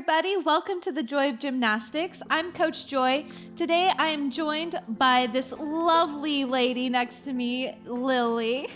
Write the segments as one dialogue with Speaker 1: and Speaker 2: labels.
Speaker 1: everybody. Welcome to the Joy of Gymnastics. I'm Coach Joy. Today I am joined by this lovely lady next to me, Lily.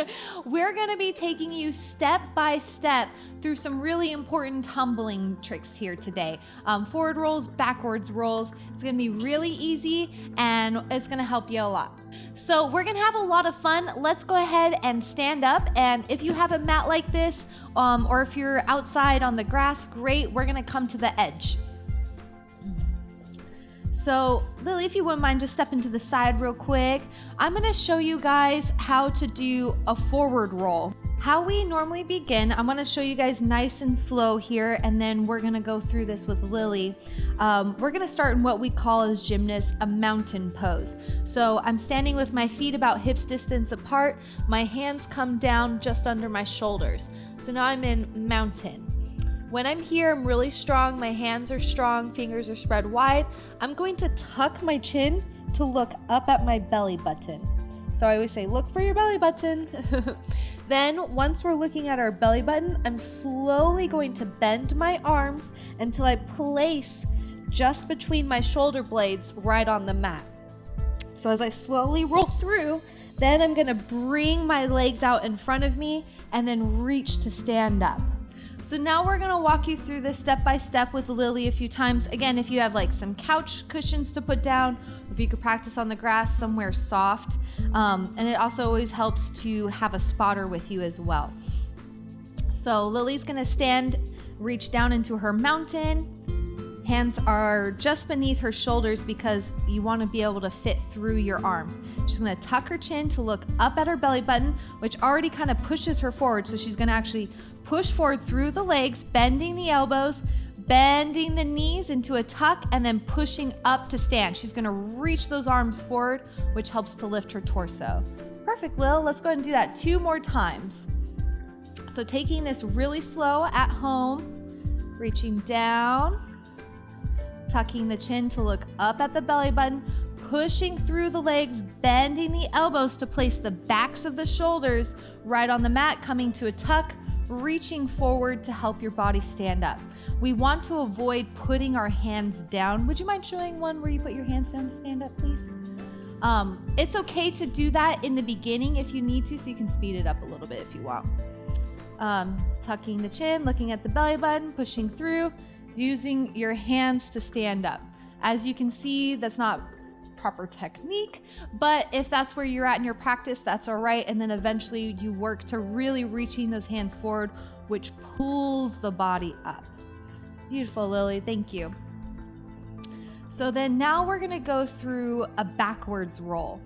Speaker 1: We're going to be taking you step by step through some really important tumbling tricks here today. Um, forward rolls, backwards rolls. It's going to be really easy and it's going to help you a lot. So we're gonna have a lot of fun. Let's go ahead and stand up. And if you have a mat like this, um, or if you're outside on the grass, great. We're gonna come to the edge. So Lily, if you wouldn't mind, just step into the side real quick. I'm gonna show you guys how to do a forward roll. How we normally begin, I'm gonna show you guys nice and slow here, and then we're gonna go through this with Lily. Um, we're gonna start in what we call as gymnasts a mountain pose. So I'm standing with my feet about hips distance apart, my hands come down just under my shoulders. So now I'm in mountain. When I'm here, I'm really strong, my hands are strong, fingers are spread wide. I'm going to tuck my chin to look up at my belly button. So I always say, look for your belly button. then, once we're looking at our belly button, I'm slowly going to bend my arms until I place just between my shoulder blades right on the mat. So as I slowly roll through, then I'm gonna bring my legs out in front of me and then reach to stand up. So now we're gonna walk you through this step by step with Lily a few times. Again, if you have like some couch cushions to put down, if you could practice on the grass somewhere soft. Um, and it also always helps to have a spotter with you as well. So Lily's gonna stand, reach down into her mountain. Hands are just beneath her shoulders because you wanna be able to fit through your arms. She's gonna tuck her chin to look up at her belly button, which already kind of pushes her forward. So she's gonna actually Push forward through the legs, bending the elbows, bending the knees into a tuck, and then pushing up to stand. She's gonna reach those arms forward, which helps to lift her torso. Perfect, Lil. Let's go ahead and do that two more times. So taking this really slow at home, reaching down, tucking the chin to look up at the belly button, pushing through the legs, bending the elbows to place the backs of the shoulders right on the mat, coming to a tuck, reaching forward to help your body stand up. We want to avoid putting our hands down. Would you mind showing one where you put your hands down to stand up, please? Um, it's okay to do that in the beginning if you need to, so you can speed it up a little bit if you want. Um, tucking the chin, looking at the belly button, pushing through, using your hands to stand up. As you can see, that's not proper technique. But if that's where you're at in your practice, that's all right. And then eventually you work to really reaching those hands forward, which pulls the body up. Beautiful, Lily. Thank you. So then now we're going to go through a backwards roll.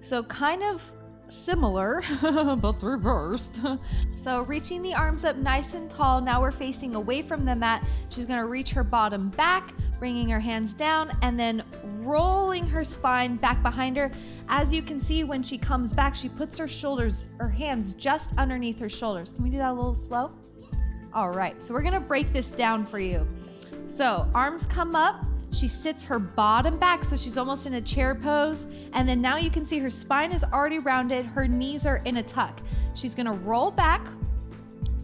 Speaker 1: So kind of similar, but reversed. so reaching the arms up nice and tall. Now we're facing away from the mat. She's going to reach her bottom back, bringing her hands down, and then rolling her spine back behind her. As you can see, when she comes back, she puts her shoulders, her hands just underneath her shoulders. Can we do that a little slow? All right, so we're gonna break this down for you. So arms come up, she sits her bottom back, so she's almost in a chair pose. And then now you can see her spine is already rounded, her knees are in a tuck. She's gonna roll back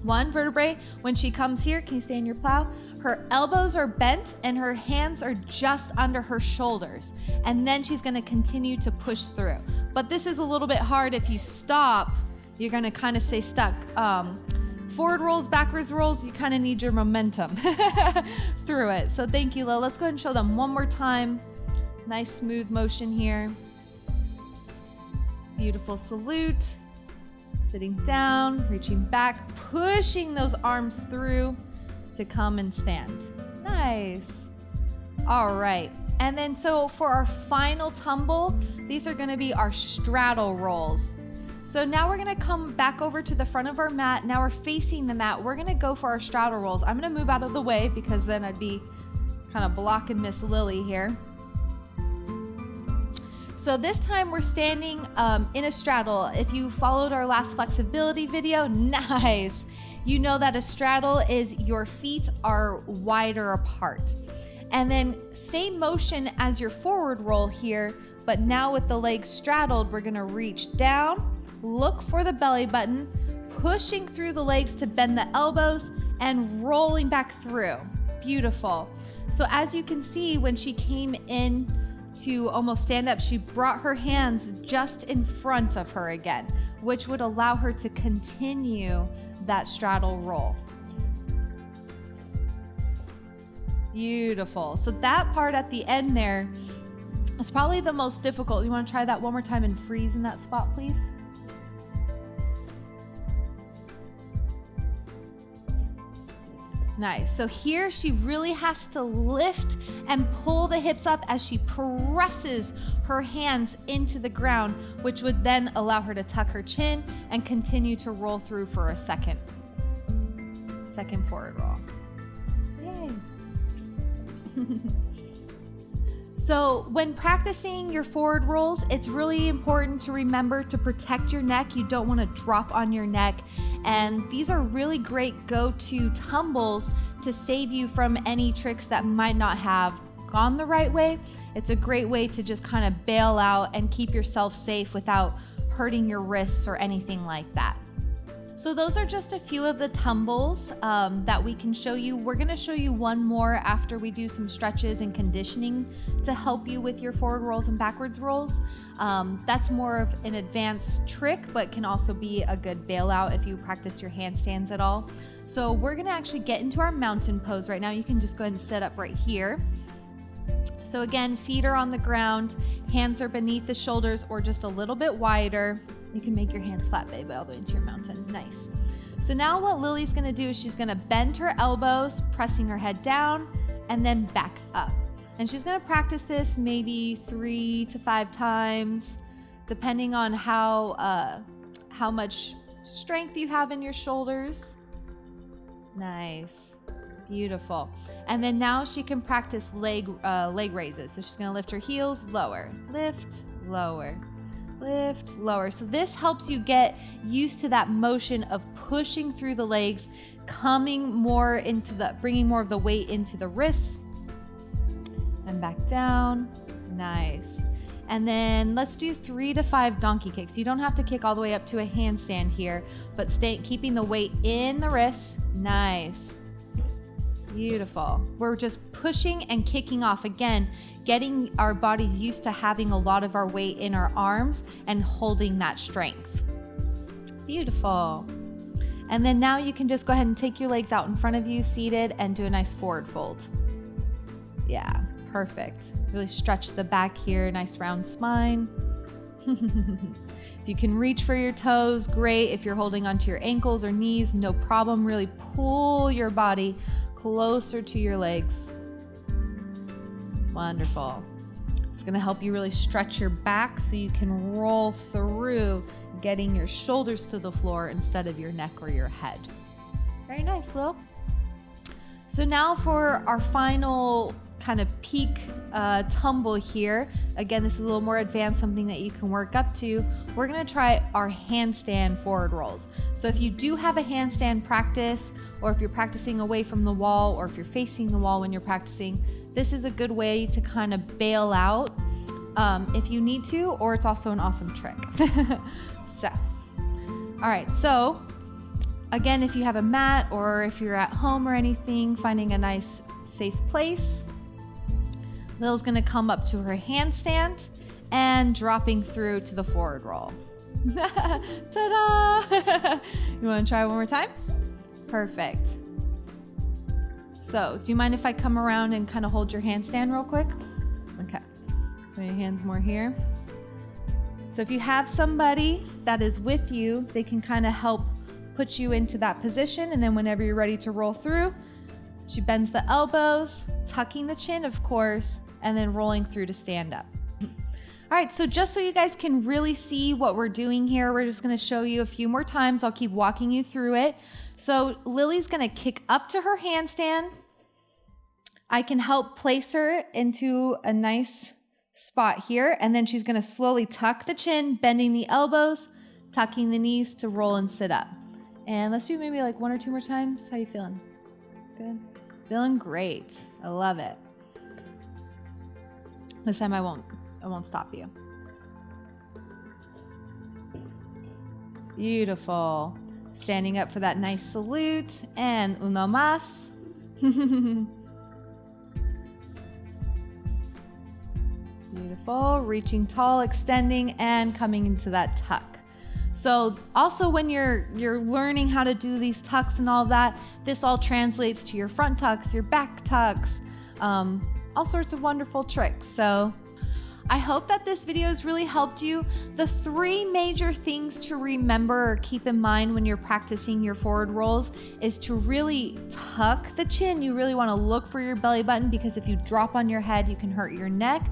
Speaker 1: one vertebrae. When she comes here, can you stay in your plow? Her elbows are bent and her hands are just under her shoulders. And then she's gonna continue to push through. But this is a little bit hard. If you stop, you're gonna kind of stay stuck. Um, forward rolls, backwards rolls, you kind of need your momentum through it. So thank you, Lil. Let's go ahead and show them one more time. Nice smooth motion here. Beautiful salute. Sitting down, reaching back, pushing those arms through to come and stand. Nice. All right. And then so for our final tumble, these are gonna be our straddle rolls. So now we're gonna come back over to the front of our mat. Now we're facing the mat. We're gonna go for our straddle rolls. I'm gonna move out of the way because then I'd be kind of blocking Miss Lily here. So this time we're standing um, in a straddle. If you followed our last flexibility video, nice you know that a straddle is your feet are wider apart. And then same motion as your forward roll here, but now with the legs straddled, we're gonna reach down, look for the belly button, pushing through the legs to bend the elbows and rolling back through. Beautiful. So as you can see, when she came in to almost stand up, she brought her hands just in front of her again, which would allow her to continue that straddle roll. Beautiful. So that part at the end there is probably the most difficult. You want to try that one more time and freeze in that spot, please? Nice. So here she really has to lift and pull the hips up as she presses her hands into the ground, which would then allow her to tuck her chin and continue to roll through for a second. Second forward roll. Yay. So, when practicing your forward rolls, it's really important to remember to protect your neck. You don't want to drop on your neck. And these are really great go to tumbles to save you from any tricks that might not have gone the right way. It's a great way to just kind of bail out and keep yourself safe without hurting your wrists or anything like that. So those are just a few of the tumbles um, that we can show you. We're gonna show you one more after we do some stretches and conditioning to help you with your forward rolls and backwards rolls. Um, that's more of an advanced trick, but can also be a good bailout if you practice your handstands at all. So we're gonna actually get into our mountain pose right now. You can just go ahead and sit up right here. So again, feet are on the ground, hands are beneath the shoulders or just a little bit wider. You can make your hands flat, baby, all the way into your mountain. Nice. So now what Lily's gonna do is she's gonna bend her elbows, pressing her head down, and then back up. And she's gonna practice this maybe three to five times, depending on how uh, how much strength you have in your shoulders. Nice. Beautiful. And then now she can practice leg uh, leg raises. So she's gonna lift her heels, lower, lift, lower, lift, lower. So this helps you get used to that motion of pushing through the legs, coming more into the, bringing more of the weight into the wrists and back down. Nice. And then let's do three to five donkey kicks. You don't have to kick all the way up to a handstand here, but stay keeping the weight in the wrists. Nice. Beautiful. We're just pushing and kicking off again, getting our bodies used to having a lot of our weight in our arms and holding that strength. Beautiful. And then now you can just go ahead and take your legs out in front of you, seated, and do a nice forward fold. Yeah, perfect. Really stretch the back here, nice round spine. if you can reach for your toes, great. If you're holding onto your ankles or knees, no problem. Really pull your body closer to your legs. Wonderful. It's going to help you really stretch your back so you can roll through getting your shoulders to the floor instead of your neck or your head. Very nice, Lil. So now for our final kind of peak uh, tumble here. Again, this is a little more advanced, something that you can work up to. We're gonna try our handstand forward rolls. So if you do have a handstand practice, or if you're practicing away from the wall, or if you're facing the wall when you're practicing, this is a good way to kind of bail out um, if you need to, or it's also an awesome trick. so, all right, so again, if you have a mat or if you're at home or anything, finding a nice safe place. Lil's gonna come up to her handstand and dropping through to the forward roll. Ta-da! you wanna try one more time? Perfect. So, do you mind if I come around and kind of hold your handstand real quick? Okay. So your hands more here. So if you have somebody that is with you, they can kind of help put you into that position. And then whenever you're ready to roll through, she bends the elbows, tucking the chin, of course, and then rolling through to stand up. All right, so just so you guys can really see what we're doing here, we're just gonna show you a few more times. I'll keep walking you through it. So Lily's gonna kick up to her handstand. I can help place her into a nice spot here, and then she's gonna slowly tuck the chin, bending the elbows, tucking the knees to roll and sit up. And let's do maybe like one or two more times. How you feeling? Good? Feeling great. I love it. This time I won't I won't stop you. Beautiful. Standing up for that nice salute and uno mas. Beautiful. Reaching tall, extending, and coming into that tuck. So also when you're you're learning how to do these tucks and all that, this all translates to your front tucks, your back tucks, um, all sorts of wonderful tricks. So I hope that this video has really helped you. The three major things to remember or keep in mind when you're practicing your forward rolls is to really tuck the chin. You really want to look for your belly button because if you drop on your head, you can hurt your neck.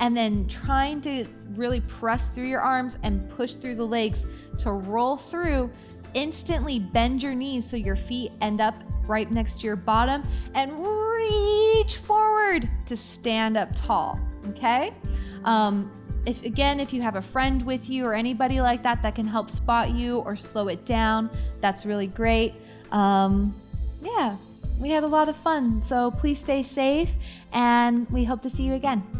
Speaker 1: And then trying to really press through your arms and push through the legs to roll through. Instantly bend your knees so your feet end up right next to your bottom and reach forward to stand up tall. Okay? Um, if again, if you have a friend with you or anybody like that that can help spot you or slow it down, that's really great. Um, yeah, we had a lot of fun. So please stay safe and we hope to see you again.